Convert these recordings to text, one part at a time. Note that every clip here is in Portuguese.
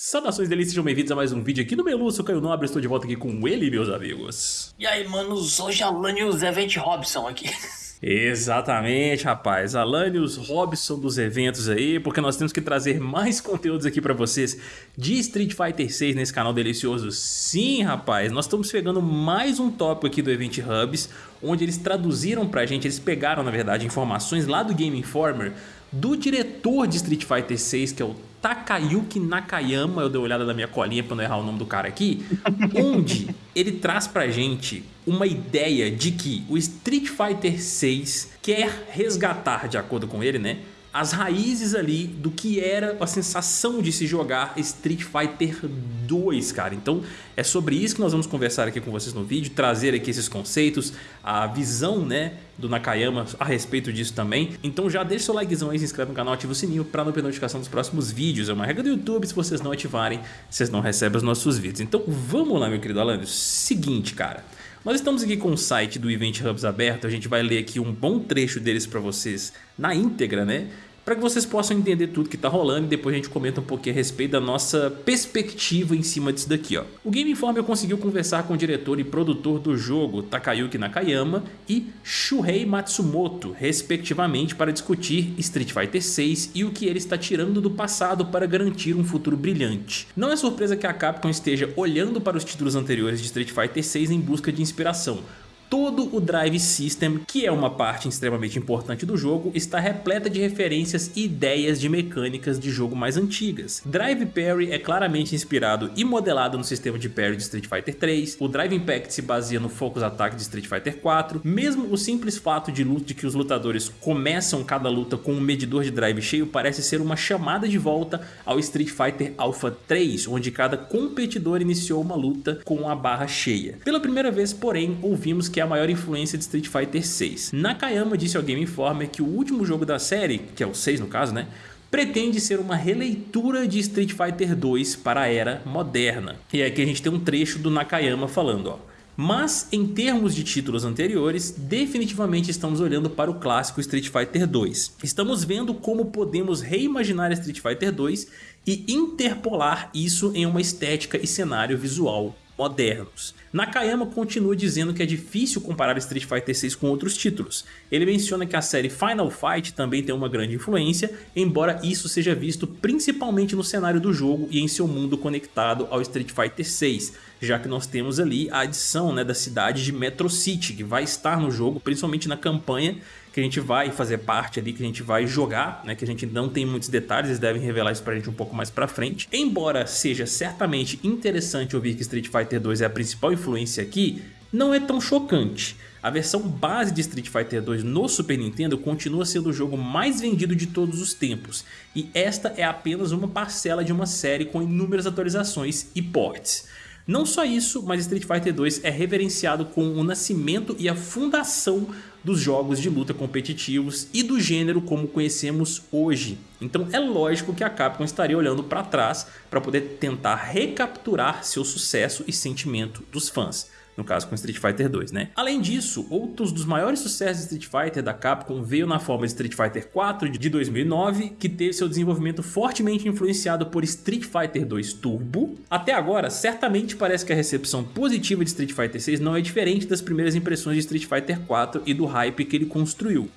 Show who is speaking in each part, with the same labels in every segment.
Speaker 1: Saudações delícias, sejam bem-vindos a mais um vídeo aqui no Melu, sou Caio Nobre, estou de volta aqui com ele, meus amigos.
Speaker 2: E aí, manos, hoje Alanios Event Robson aqui.
Speaker 1: Exatamente, rapaz, Alanios Robson dos eventos aí, porque nós temos que trazer mais conteúdos aqui pra vocês de Street Fighter 6 nesse canal delicioso. Sim, rapaz, nós estamos pegando mais um tópico aqui do Event Hubs, onde eles traduziram pra gente, eles pegaram, na verdade, informações lá do Game Informer, do diretor de Street Fighter 6, que é o Takayuki Nakayama, eu dei uma olhada na minha colinha para não errar o nome do cara aqui, onde ele traz pra gente uma ideia de que o Street Fighter 6 quer resgatar, de acordo com ele, né, as raízes ali do que era a sensação de se jogar Street Fighter 2, cara. Então é sobre isso que nós vamos conversar aqui com vocês no vídeo, trazer aqui esses conceitos, a visão né, do Nakayama a respeito disso também. Então já deixa seu likezão aí, se inscreve no canal, ativa o sininho para não perder notificação dos próximos vídeos. É uma regra do YouTube, se vocês não ativarem, vocês não recebem os nossos vídeos. Então vamos lá, meu querido Alan. Seguinte, cara. Nós estamos aqui com o site do Event Hubs aberto, a gente vai ler aqui um bom trecho deles para vocês na íntegra, né? Para que vocês possam entender tudo que está rolando e depois a gente comenta um pouquinho a respeito da nossa perspectiva em cima disso daqui. Ó. O Game Informer conseguiu conversar com o diretor e produtor do jogo Takayuki Nakayama e Shuhei Matsumoto, respectivamente, para discutir Street Fighter 6 e o que ele está tirando do passado para garantir um futuro brilhante. Não é surpresa que a Capcom esteja olhando para os títulos anteriores de Street Fighter 6 em busca de inspiração, Todo o Drive System, que é uma parte extremamente importante do jogo, está repleta de referências e ideias de mecânicas de jogo mais antigas. Drive Parry é claramente inspirado e modelado no sistema de parry de Street Fighter 3, o Drive Impact se baseia no Focus Attack de Street Fighter 4, mesmo o simples fato de, luta, de que os lutadores começam cada luta com um medidor de drive cheio parece ser uma chamada de volta ao Street Fighter Alpha 3, onde cada competidor iniciou uma luta com a barra cheia. Pela primeira vez, porém, ouvimos que que é a maior influência de Street Fighter 6. Nakayama disse ao Game Informer que o último jogo da série, que é o 6 no caso, né? pretende ser uma releitura de Street Fighter 2 para a era moderna. E aqui a gente tem um trecho do Nakayama falando, ó. Mas, em termos de títulos anteriores, definitivamente estamos olhando para o clássico Street Fighter 2. Estamos vendo como podemos reimaginar Street Fighter 2 e interpolar isso em uma estética e cenário visual modernos. Nakayama continua dizendo que é difícil comparar Street Fighter 6 com outros títulos. Ele menciona que a série Final Fight também tem uma grande influência, embora isso seja visto principalmente no cenário do jogo e em seu mundo conectado ao Street Fighter 6, já que nós temos ali a adição né, da cidade de Metro City, que vai estar no jogo, principalmente na campanha, que a gente vai fazer parte ali, que a gente vai jogar, né, que a gente não tem muitos detalhes, eles devem revelar isso pra gente um pouco mais pra frente. Embora seja certamente interessante ouvir que Street Fighter 2 é a principal influência aqui, não é tão chocante. A versão base de Street Fighter 2 no Super Nintendo continua sendo o jogo mais vendido de todos os tempos, e esta é apenas uma parcela de uma série com inúmeras atualizações e ports. Não só isso, mas Street Fighter 2 é reverenciado com o nascimento e a fundação dos jogos de luta competitivos e do gênero como conhecemos hoje. Então é lógico que a Capcom estaria olhando para trás para poder tentar recapturar seu sucesso e sentimento dos fãs no caso com Street Fighter 2, né? Além disso, outros dos maiores sucessos de Street Fighter da Capcom veio na forma de Street Fighter 4 de 2009, que teve seu desenvolvimento fortemente influenciado por Street Fighter 2 Turbo. Até agora, certamente parece que a recepção positiva de Street Fighter 6 não é diferente das primeiras impressões de Street Fighter 4 e do hype que ele construiu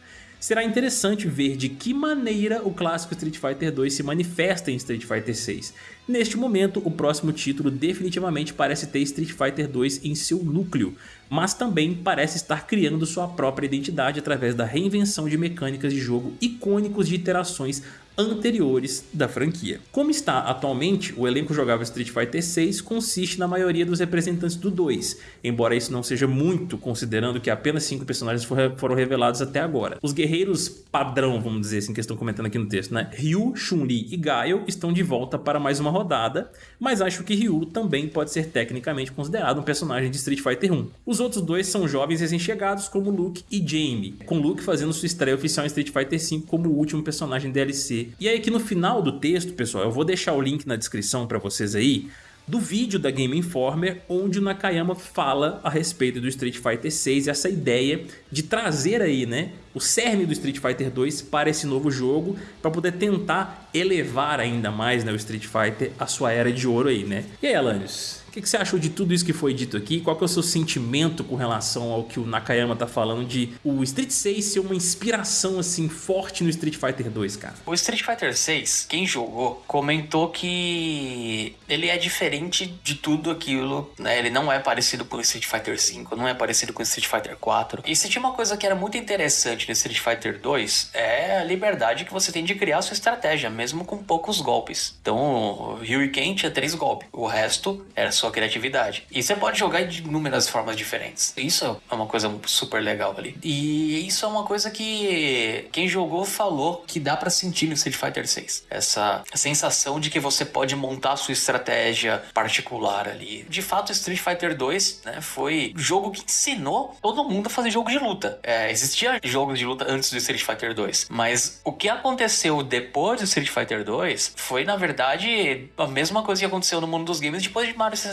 Speaker 1: será interessante ver de que maneira o clássico Street Fighter 2 se manifesta em Street Fighter 6. Neste momento, o próximo título definitivamente parece ter Street Fighter 2 em seu núcleo, mas também parece estar criando sua própria identidade através da reinvenção de mecânicas de jogo icônicos de iterações anteriores da franquia. Como está atualmente, o elenco jogável Street Fighter 6 consiste na maioria dos representantes do 2, embora isso não seja muito, considerando que apenas 5 personagens foram revelados até agora. Os guerreiros padrão, vamos dizer assim, que estão comentando aqui no texto, né? Ryu, Chun-Li e Gaio estão de volta para mais uma rodada, mas acho que Ryu também pode ser tecnicamente considerado um personagem de Street Fighter 1. Os outros dois são jovens recém-chegados como Luke e Jamie, com Luke fazendo sua estreia oficial em Street Fighter 5 como o último personagem DLC e aí aqui no final do texto, pessoal, eu vou deixar o link na descrição para vocês aí, do vídeo da Game Informer, onde o Nakayama fala a respeito do Street Fighter 6 essa ideia de trazer aí, né, o cerne do Street Fighter 2 para esse novo jogo, para poder tentar elevar ainda mais né, o Street Fighter a sua era de ouro aí, né? E aí, Alanios, o que, que, você achou de tudo isso que foi dito aqui? Qual que é o seu sentimento com relação ao que o Nakayama tá falando de o Street 6 ser uma inspiração assim forte no Street Fighter 2, cara?
Speaker 2: O Street Fighter 6, quem jogou, comentou que ele é diferente de tudo aquilo, né? Ele não é parecido com o Street Fighter 5, não é parecido com o Street Fighter 4. E se tinha uma coisa que era muito interessante no Street Fighter 2, é a liberdade que você tem de criar sua estratégia, mesmo com poucos golpes. Então, o Ryu Ken tinha três golpes, o resto era sua criatividade. E você pode jogar de inúmeras formas diferentes. Isso é uma coisa super legal ali. E isso é uma coisa que quem jogou falou que dá para sentir no Street Fighter 6. Essa sensação de que você pode montar sua estratégia particular ali. De fato, Street Fighter 2 né, foi jogo que ensinou todo mundo a fazer jogo de luta. É, existia jogos de luta antes do Street Fighter 2, mas o que aconteceu depois do Street Fighter 2 foi, na verdade, a mesma coisa que aconteceu no mundo dos games depois de Mario 64,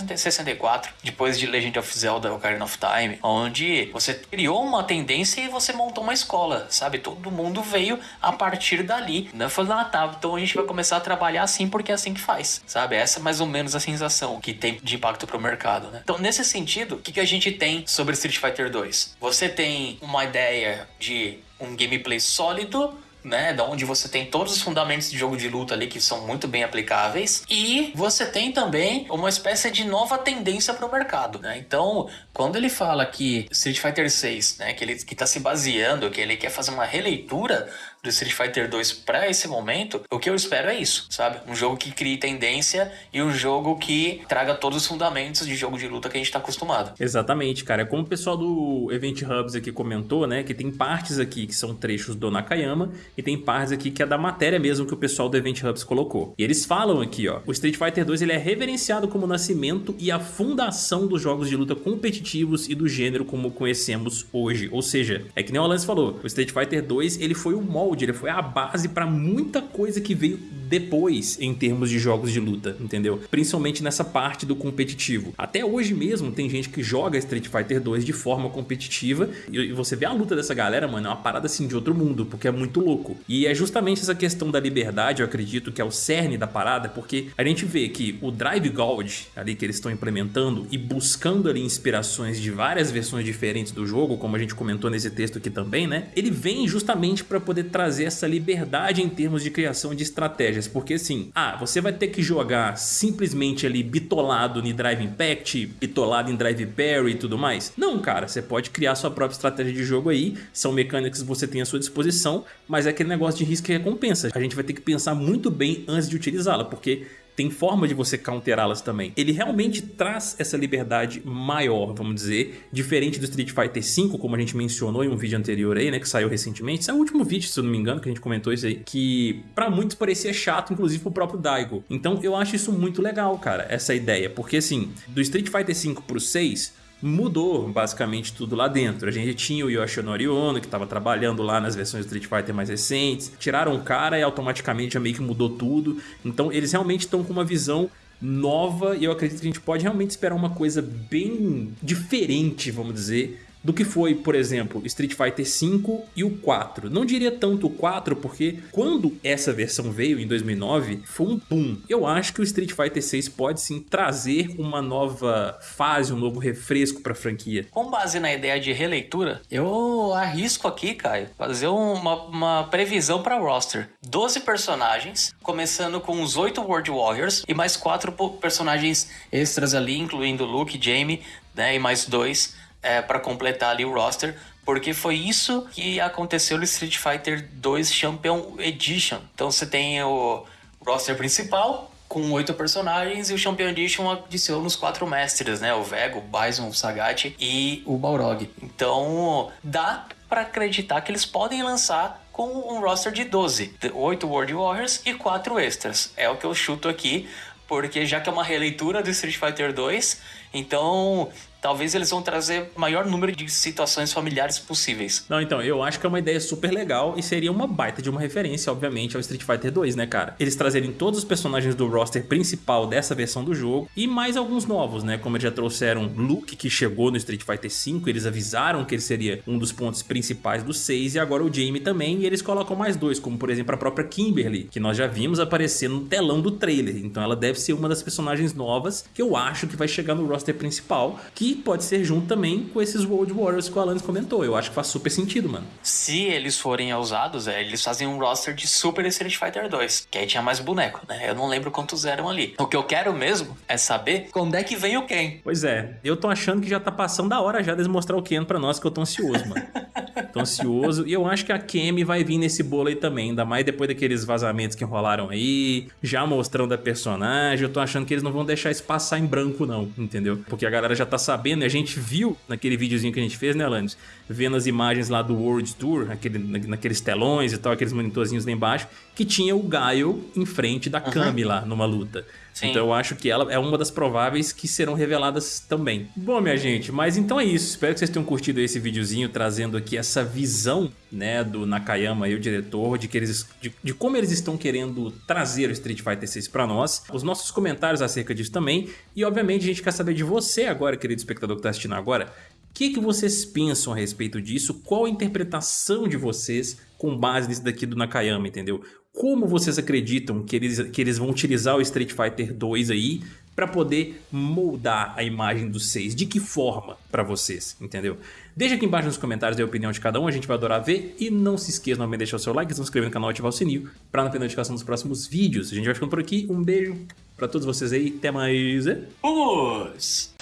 Speaker 2: depois de Legend of Zelda Ocarina of Time, onde você criou uma tendência e você montou uma escola, sabe? Todo mundo veio a partir dali, né? Falando, ah, tá, então a gente vai começar a trabalhar assim porque é assim que faz, sabe? Essa é mais ou menos a sensação que tem de impacto pro mercado, né? Então, nesse sentido, o que, que a gente tem sobre Street Fighter 2? Você tem uma ideia de um gameplay sólido, né? Da onde você tem todos os fundamentos de jogo de luta ali que são muito bem aplicáveis. E você tem também uma espécie de nova tendência para o mercado, né? Então, quando ele fala que Street Fighter 6, né, que ele que tá se baseando, que ele quer fazer uma releitura do Street Fighter 2 para esse momento, o que eu espero é isso, sabe? Um jogo que crie tendência e um jogo que traga todos os fundamentos de jogo de luta que a gente tá acostumado.
Speaker 1: Exatamente, cara. Como o pessoal do Event Hubs aqui comentou, né, que tem partes aqui que são trechos do Nakayama e tem partes aqui que é da matéria mesmo que o pessoal do Event Hubs colocou. E eles falam aqui, ó, o Street Fighter 2 ele é reverenciado como o nascimento e a fundação dos jogos de luta competitivos e do gênero como conhecemos hoje. Ou seja, é que nem o Lance falou, o Street Fighter 2 ele foi o molde ele foi a base para muita coisa que veio depois em termos de jogos de luta, entendeu? Principalmente nessa parte do competitivo. Até hoje mesmo tem gente que joga Street Fighter 2 de forma competitiva e você vê a luta dessa galera, mano, é uma parada assim de outro mundo, porque é muito louco. E é justamente essa questão da liberdade, eu acredito que é o cerne da parada, porque a gente vê que o Drive Gold ali que eles estão implementando e buscando ali inspirações de várias versões diferentes do jogo, como a gente comentou nesse texto aqui também, né? Ele vem justamente para poder trazer essa liberdade em termos de criação de estratégia estratégias, porque assim, ah, você vai ter que jogar simplesmente ali bitolado em Drive Impact, bitolado em Drive Parry e tudo mais. Não, cara, você pode criar sua própria estratégia de jogo aí, são mecânicas que você tem à sua disposição, mas é aquele negócio de risco e recompensa. A gente vai ter que pensar muito bem antes de utilizá-la, porque tem forma de você counterá-las também. Ele realmente traz essa liberdade maior, vamos dizer, diferente do Street Fighter V, como a gente mencionou em um vídeo anterior aí, né, que saiu recentemente. Esse é o último vídeo, se eu não me engano, que a gente comentou isso aí, que pra muitos parecia chato, inclusive pro próprio Daigo. Então eu acho isso muito legal, cara, essa ideia, porque assim, do Street Fighter V pro 6, mudou basicamente tudo lá dentro. A gente tinha o Yoshinori Ono, que estava trabalhando lá nas versões Street Fighter mais recentes, tiraram o cara e automaticamente já meio que mudou tudo. Então eles realmente estão com uma visão nova e eu acredito que a gente pode realmente esperar uma coisa bem diferente, vamos dizer, do que foi, por exemplo, Street Fighter V e o 4. Não diria tanto o 4 porque quando essa versão veio em 2009 foi um boom. Eu acho que o Street Fighter 6 pode sim trazer uma nova fase, um novo refresco para a franquia.
Speaker 2: Com base na ideia de releitura, eu arrisco aqui, Caio, fazer uma, uma previsão para roster. 12 personagens, começando com os 8 World Warriors e mais 4 personagens extras ali, incluindo Luke, Jamie, né, e mais dois é, para completar ali o roster, porque foi isso que aconteceu no Street Fighter 2 Champion Edition. Então você tem o roster principal com oito personagens e o Champion Edition adiciona os quatro mestres, né? O Vego, o Bison, o Sagat e o Balrog. Então dá para acreditar que eles podem lançar com um roster de 12, 8 World Warriors e 4 extras. É o que eu chuto aqui, porque já que é uma releitura do Street Fighter 2, então talvez eles vão trazer maior número de situações familiares possíveis.
Speaker 1: Não, então, eu acho que é uma ideia super legal e seria uma baita de uma referência, obviamente, ao Street Fighter 2, né, cara? Eles trazerem todos os personagens do roster principal dessa versão do jogo e mais alguns novos, né? Como eles já trouxeram Luke, que chegou no Street Fighter 5, eles avisaram que ele seria um dos pontos principais do 6 e agora o Jamie também, e eles colocam mais dois, como por exemplo a própria Kimberly, que nós já vimos aparecer no telão do trailer, então ela deve ser uma das personagens novas que eu acho que vai chegar no roster principal, que pode ser junto também com esses World Warriors que o Alanis comentou, eu acho que faz super sentido, mano.
Speaker 2: Se eles forem ousados, é, eles fazem um roster de Super Street Fighter 2, que aí tinha mais boneco, né? Eu não lembro quantos eram ali. O que eu quero mesmo é saber quando é que vem o Ken.
Speaker 1: Pois é, eu tô achando que já tá passando da hora já de mostrar o Ken pra nós, que eu tô ansioso, mano. tô ansioso. E eu acho que a Kemi vai vir nesse bolo aí também, ainda mais depois daqueles vazamentos que rolaram aí, já mostrando a personagem. Eu tô achando que eles não vão deixar isso passar em branco, não, entendeu? Porque a galera já tá sabendo, e a gente viu naquele videozinho que a gente fez, né, Alanis? Vendo as imagens lá do World Tour, aquele, naqueles telões e tal, aqueles monitorzinhos lá embaixo, que tinha o Gaio em frente da Kami lá numa luta. Sim. Então eu acho que ela é uma das prováveis que serão reveladas também. Bom, minha gente, mas então é isso. Espero que vocês tenham curtido esse videozinho trazendo aqui essa visão, né, do Nakayama e o diretor, de, que eles, de, de como eles estão querendo trazer o Street Fighter 6 para nós. Os nossos comentários acerca disso também. E obviamente a gente quer saber de você agora, querido espectador que está assistindo agora. O que, que vocês pensam a respeito disso? Qual a interpretação de vocês com base nisso daqui do Nakayama, entendeu? como vocês acreditam que eles, que eles vão utilizar o Street Fighter 2 aí para poder moldar a imagem do 6? De que forma para vocês, entendeu? Deixa aqui embaixo nos comentários a opinião de cada um, a gente vai adorar ver. E não se esqueça de deixar o seu like, se inscrever no canal e ativar o sininho para não perder notificação dos próximos vídeos. A gente vai ficando por aqui, um beijo para todos vocês aí, até mais.
Speaker 2: Vamos!